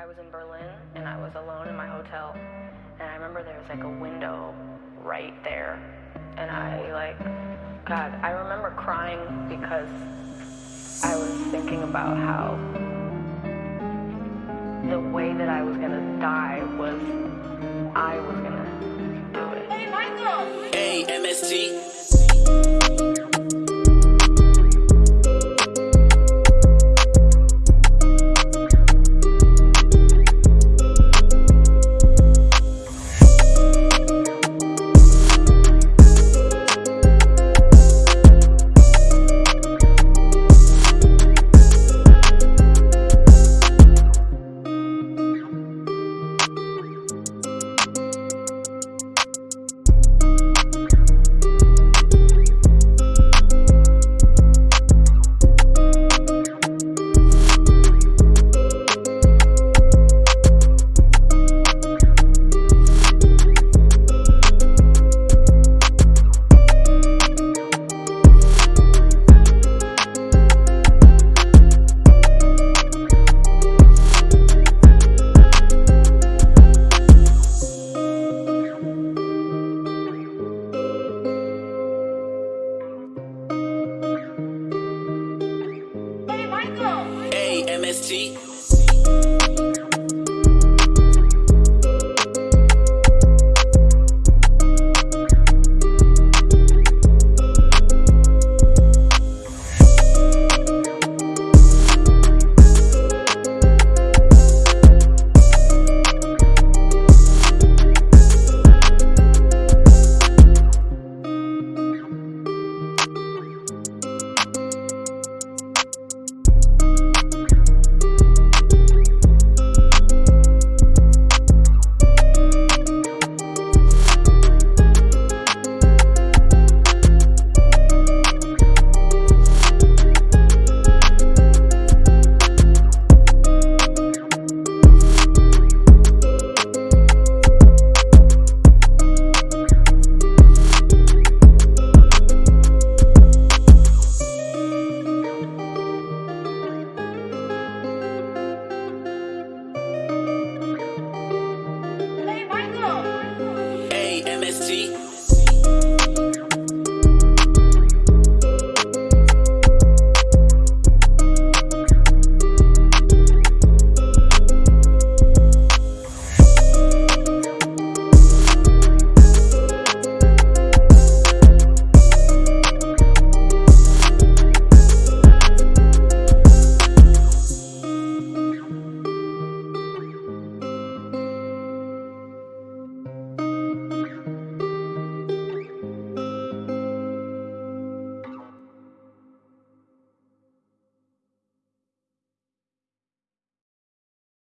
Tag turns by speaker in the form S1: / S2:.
S1: I was in Berlin and I was alone in my hotel, and I remember there was like a window right there, and I like, God, I remember crying because I was thinking about how the way that I was gonna die was I was gonna do it.
S2: Hey, Michael!
S3: Hey, MST. MST. see?